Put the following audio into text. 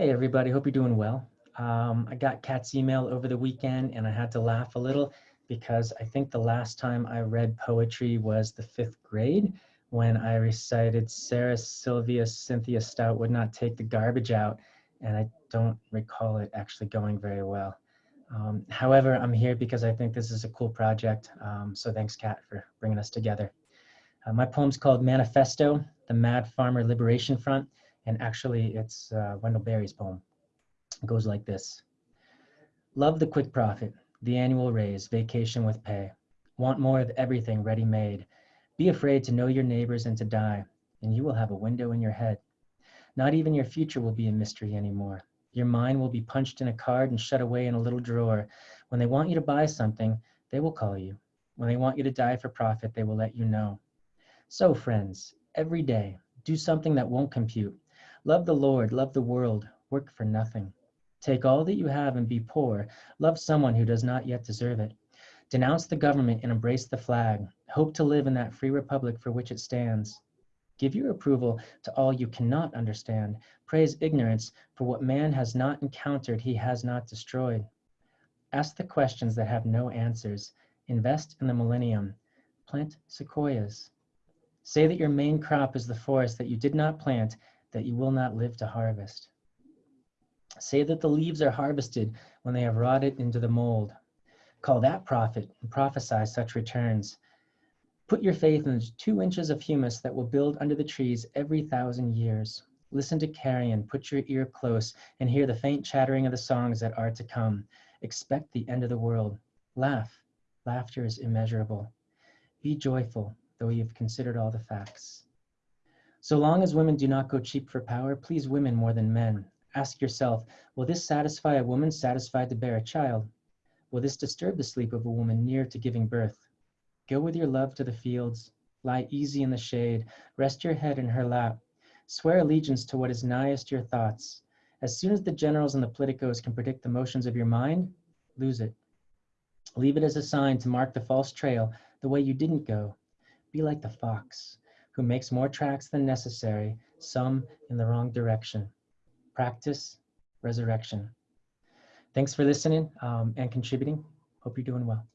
Hey, everybody. Hope you're doing well. Um, I got Kat's email over the weekend and I had to laugh a little because I think the last time I read poetry was the fifth grade when I recited Sarah Sylvia Cynthia Stout would not take the garbage out. And I don't recall it actually going very well. Um, however, I'm here because I think this is a cool project. Um, so thanks, Kat, for bringing us together. Uh, my poem's called Manifesto, the Mad Farmer Liberation Front. And actually, it's uh, Wendell Berry's poem. It goes like this Love the quick profit, the annual raise, vacation with pay. Want more of everything ready made. Be afraid to know your neighbors and to die, and you will have a window in your head. Not even your future will be a mystery anymore. Your mind will be punched in a card and shut away in a little drawer. When they want you to buy something, they will call you. When they want you to die for profit, they will let you know. So, friends, every day, do something that won't compute. Love the Lord, love the world, work for nothing. Take all that you have and be poor. Love someone who does not yet deserve it. Denounce the government and embrace the flag. Hope to live in that free republic for which it stands. Give your approval to all you cannot understand. Praise ignorance for what man has not encountered, he has not destroyed. Ask the questions that have no answers. Invest in the millennium. Plant sequoias. Say that your main crop is the forest that you did not plant that you will not live to harvest. Say that the leaves are harvested when they have rotted into the mold. Call that profit and prophesy such returns. Put your faith in the two inches of humus that will build under the trees every thousand years. Listen to carrion, put your ear close, and hear the faint chattering of the songs that are to come. Expect the end of the world. Laugh. Laughter is immeasurable. Be joyful, though you've considered all the facts. So long as women do not go cheap for power, please women more than men. Ask yourself, will this satisfy a woman satisfied to bear a child? Will this disturb the sleep of a woman near to giving birth? Go with your love to the fields, lie easy in the shade, rest your head in her lap. Swear allegiance to what is nighest your thoughts. As soon as the generals and the politicos can predict the motions of your mind, lose it. Leave it as a sign to mark the false trail, the way you didn't go. Be like the fox who makes more tracks than necessary, some in the wrong direction. Practice resurrection. Thanks for listening um, and contributing. Hope you're doing well.